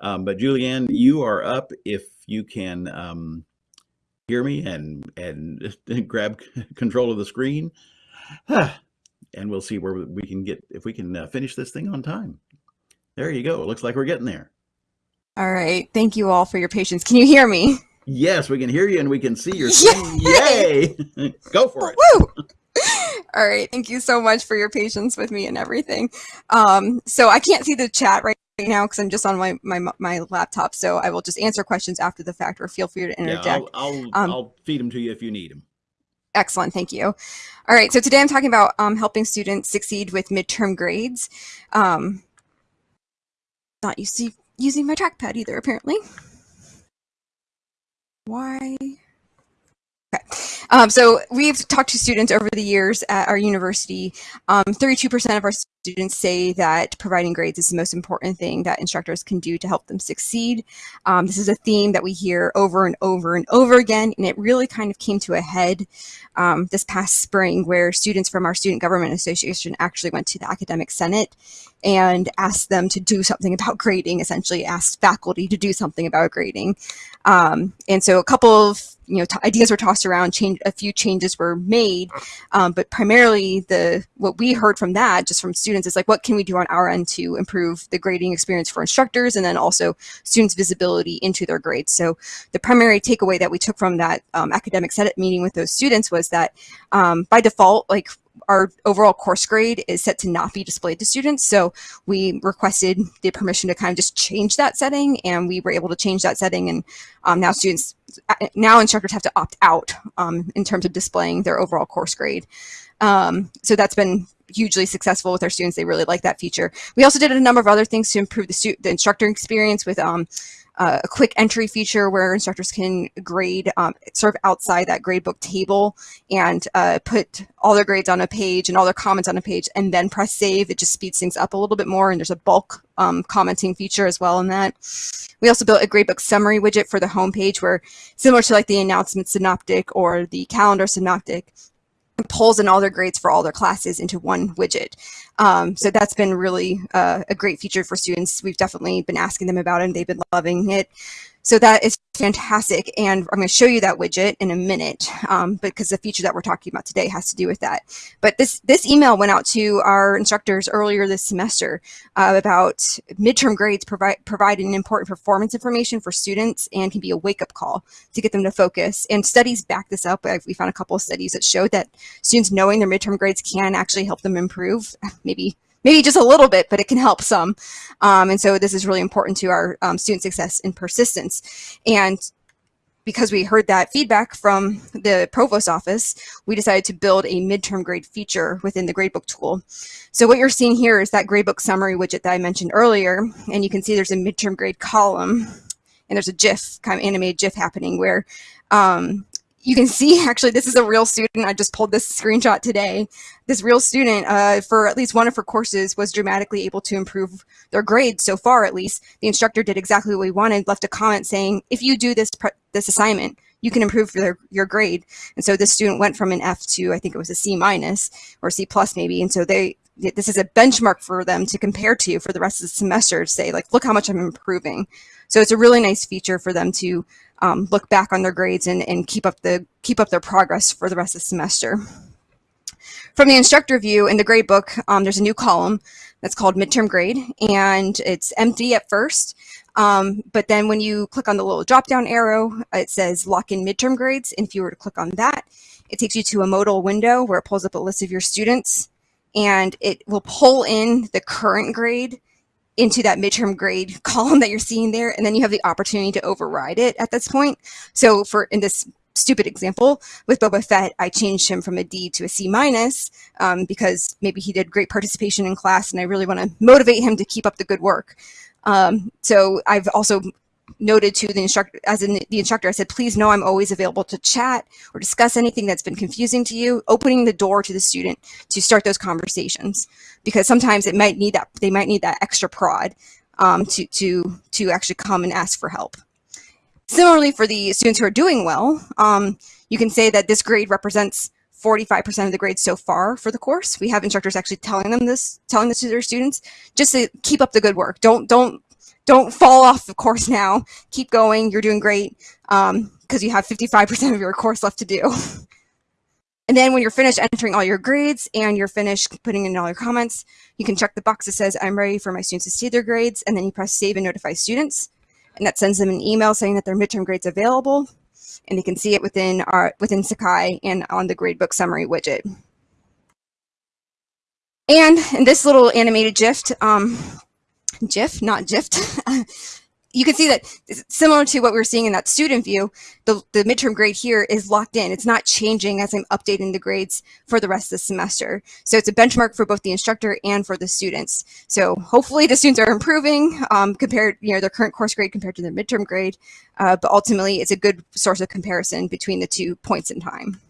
Um, but Julianne, you are up if you can um, hear me and and grab control of the screen. and we'll see where we can get if we can uh, finish this thing on time. There you go. It looks like we're getting there. All right. Thank you all for your patience. Can you hear me? Yes, we can hear you and we can see your screen. Yay! Yay! Go for it. Woo! All right. Thank you so much for your patience with me and everything. Um, so I can't see the chat right now because I'm just on my, my my laptop. So I will just answer questions after the fact or feel free to interject. Yeah, I'll, I'll, um, I'll feed them to you if you need them. Excellent, thank you. All right, so today I'm talking about um, helping students succeed with midterm grades. Um, not used to using my trackpad either, apparently. Why? Okay. Um, so we've talked to students over the years at our university. 32% um, of our students say that providing grades is the most important thing that instructors can do to help them succeed. Um, this is a theme that we hear over and over and over again, and it really kind of came to a head um, this past spring where students from our Student Government Association actually went to the Academic Senate and asked them to do something about grading, essentially asked faculty to do something about grading. Um, and so a couple of you know ideas were tossed around, change a few changes were made, um, but primarily the what we heard from that, just from students, is like what can we do on our end to improve the grading experience for instructors, and then also students' visibility into their grades. So the primary takeaway that we took from that um, academic senate meeting with those students was that um, by default, like our overall course grade is set to not be displayed to students. So we requested the permission to kind of just change that setting and we were able to change that setting and um, now students, now instructors have to opt out um, in terms of displaying their overall course grade. Um, so that's been hugely successful with our students. They really like that feature. We also did a number of other things to improve the, the instructor experience with um, uh, a quick entry feature where instructors can grade um, sort of outside that gradebook table and uh, put all their grades on a page and all their comments on a page and then press save. It just speeds things up a little bit more and there's a bulk um, commenting feature as well in that. We also built a gradebook summary widget for the homepage where similar to like the announcement synoptic or the calendar synoptic, pulls in all their grades for all their classes into one widget. Um, so that's been really uh, a great feature for students. We've definitely been asking them about it and they've been loving it. So that is fantastic. And I'm going to show you that widget in a minute um, because the feature that we're talking about today has to do with that. But this, this email went out to our instructors earlier this semester uh, about midterm grades provide, providing important performance information for students and can be a wake-up call to get them to focus. And studies back this up. We found a couple of studies that showed that students knowing their midterm grades can actually help them improve, maybe maybe just a little bit, but it can help some. Um, and so this is really important to our um, student success and persistence. And because we heard that feedback from the provost office, we decided to build a midterm grade feature within the gradebook tool. So what you're seeing here is that gradebook summary widget that I mentioned earlier, and you can see there's a midterm grade column, and there's a GIF, kind of animated GIF happening where um, you can see actually this is a real student. I just pulled this screenshot today. This real student uh, for at least one of her courses was dramatically able to improve their grades so far at least. The instructor did exactly what we wanted, left a comment saying, if you do this, this assignment, you can improve your, your grade. And so this student went from an F to, I think it was a C minus or C plus maybe. And so they, this is a benchmark for them to compare to for the rest of the semester to say like, look how much I'm improving. So it's a really nice feature for them to um, look back on their grades and, and keep up the keep up their progress for the rest of the semester. From the instructor view in the gradebook, um, there's a new column that's called midterm grade and it's empty at first. Um, but then when you click on the little drop down arrow, it says lock in midterm grades. And if you were to click on that, it takes you to a modal window where it pulls up a list of your students and it will pull in the current grade into that midterm grade column that you're seeing there, and then you have the opportunity to override it at this point. So for in this stupid example with Boba Fett, I changed him from a D to a C minus um, because maybe he did great participation in class and I really want to motivate him to keep up the good work. Um, so I've also noted to the instructor, as in the instructor, I said, please know I'm always available to chat or discuss anything that's been confusing to you, opening the door to the student to start those conversations. Because sometimes it might need that, they might need that extra prod um, to, to, to actually come and ask for help. Similarly, for the students who are doing well, um, you can say that this grade represents 45% of the grades so far for the course. We have instructors actually telling them this, telling this to their students, just to keep up the good work. Don't, don't don't fall off the course now. Keep going. You're doing great because um, you have 55% of your course left to do. And then when you're finished entering all your grades and you're finished putting in all your comments, you can check the box that says, I'm ready for my students to see their grades. And then you press save and notify students. And that sends them an email saying that their midterm grades available. And they can see it within our within Sakai and on the gradebook summary widget. And in this little animated GIF, um, GIF, not GIF, you can see that similar to what we are seeing in that student view, the, the midterm grade here is locked in. It's not changing as I'm updating the grades for the rest of the semester. So it's a benchmark for both the instructor and for the students. So hopefully the students are improving um, compared, you know, their current course grade compared to their midterm grade. Uh, but ultimately, it's a good source of comparison between the two points in time.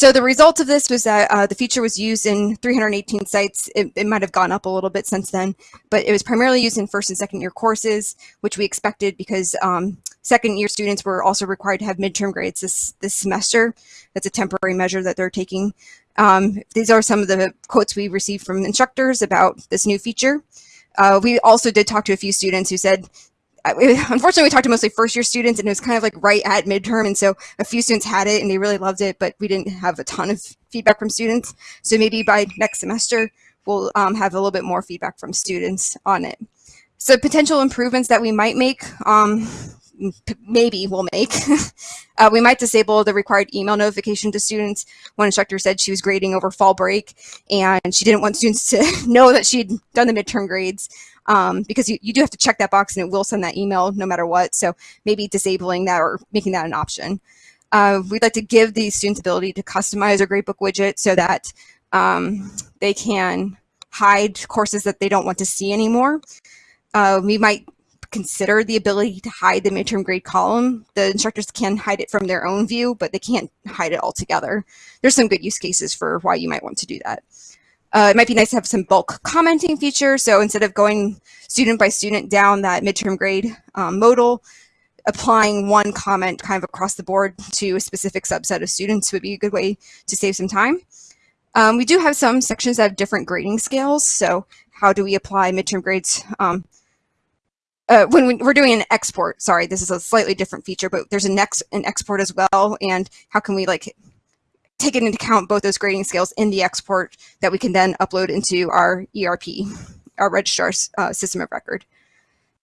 So the result of this was that uh, the feature was used in 318 sites. It, it, might have gone up a little bit since then, but it was primarily used in first and second year courses, which we expected because um, second year students were also required to have midterm grades this, this semester. That's a temporary measure that they're taking. Um, these are some of the quotes we received from instructors about this new feature. Uh, we also did talk to a few students who said unfortunately, we talked to mostly first year students and it was kind of like right at midterm. And so a few students had it and they really loved it, but we didn't have a ton of feedback from students. So maybe by next semester, we'll um, have a little bit more feedback from students on it. So potential improvements that we might make, um, maybe we'll make. uh, we might disable the required email notification to students. One instructor said she was grading over fall break and she didn't want students to know that she'd done the midterm grades um, because you, you do have to check that box and it will send that email no matter what. So maybe disabling that or making that an option. Uh, we'd like to give the students the ability to customize our gradebook widget so that um, they can hide courses that they don't want to see anymore. Uh, we might consider the ability to hide the midterm grade column. The instructors can hide it from their own view, but they can't hide it altogether. There's some good use cases for why you might want to do that. Uh, it might be nice to have some bulk commenting feature. So instead of going student by student down that midterm grade um, modal, applying one comment kind of across the board to a specific subset of students would be a good way to save some time. Um, we do have some sections that have different grading scales. So how do we apply midterm grades um, uh, when we, are doing an export, sorry, this is a slightly different feature, but there's an, ex, an export as well. And how can we like take into account both those grading scales in the export that we can then upload into our ERP, our registrar uh, system of record.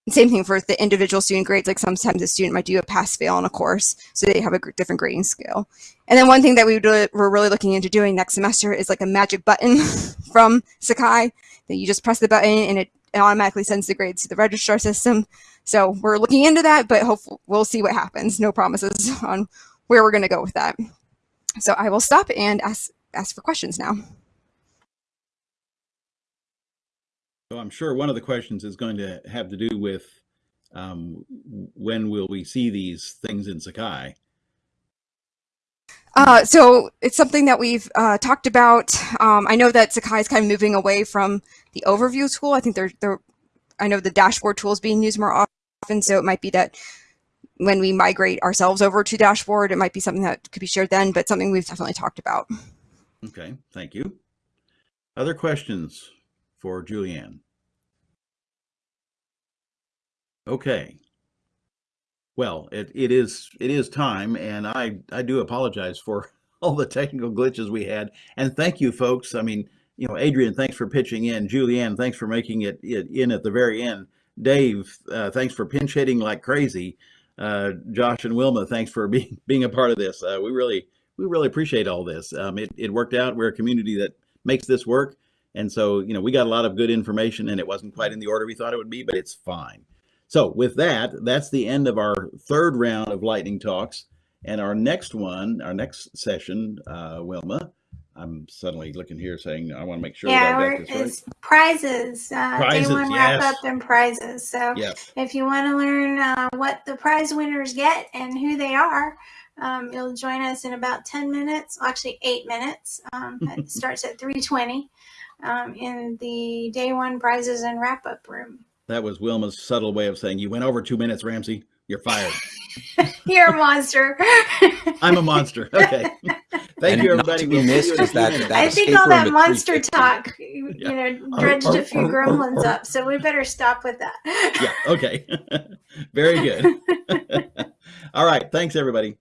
And same thing for the individual student grades, like sometimes a student might do a pass-fail on a course, so they have a different grading scale. And then one thing that we we're really looking into doing next semester is like a magic button from Sakai that you just press the button and it it automatically sends the grades to the registrar system. So we're looking into that, but hopefully we'll see what happens. No promises on where we're going to go with that. So I will stop and ask ask for questions now. So I'm sure one of the questions is going to have to do with um, when will we see these things in Sakai? Uh, so it's something that we've uh, talked about. Um, I know that Sakai is kind of moving away from the overview tool. I think they're, they're, I know the dashboard tool is being used more often, so it might be that when we migrate ourselves over to dashboard, it might be something that could be shared then, but something we've definitely talked about. Okay, thank you. Other questions for Julianne? Okay, well, it, it is it is time, and I I do apologize for all the technical glitches we had, and thank you, folks. I mean, you know, Adrian, thanks for pitching in. Julianne, thanks for making it, it in at the very end. Dave, uh, thanks for pinch hitting like crazy. Uh, Josh and Wilma, thanks for being being a part of this. Uh, we really we really appreciate all this. Um, it it worked out. We're a community that makes this work, and so you know we got a lot of good information, and it wasn't quite in the order we thought it would be, but it's fine. So with that, that's the end of our third round of lightning talks. And our next one, our next session, uh, Wilma, I'm suddenly looking here saying I want to make sure yeah, that I got this right. prizes, uh, prizes, day one yes. wrap up and prizes. So yes. if you want to learn uh, what the prize winners get and who they are, um, you'll join us in about 10 minutes, actually eight minutes. Um, it starts at 320 um, in the day one prizes and wrap up room. That was Wilma's subtle way of saying you went over two minutes, Ramsey. You're fired. You're a monster. I'm a monster. Okay. Thank And you, everybody. We'll missed you in a is that- that I think all that monster talk, you Yeah. know, oh, oh, dredged a few oh, gremlins up. So we better stop with that. yeah. Okay. Very good. All right. Thanks, everybody.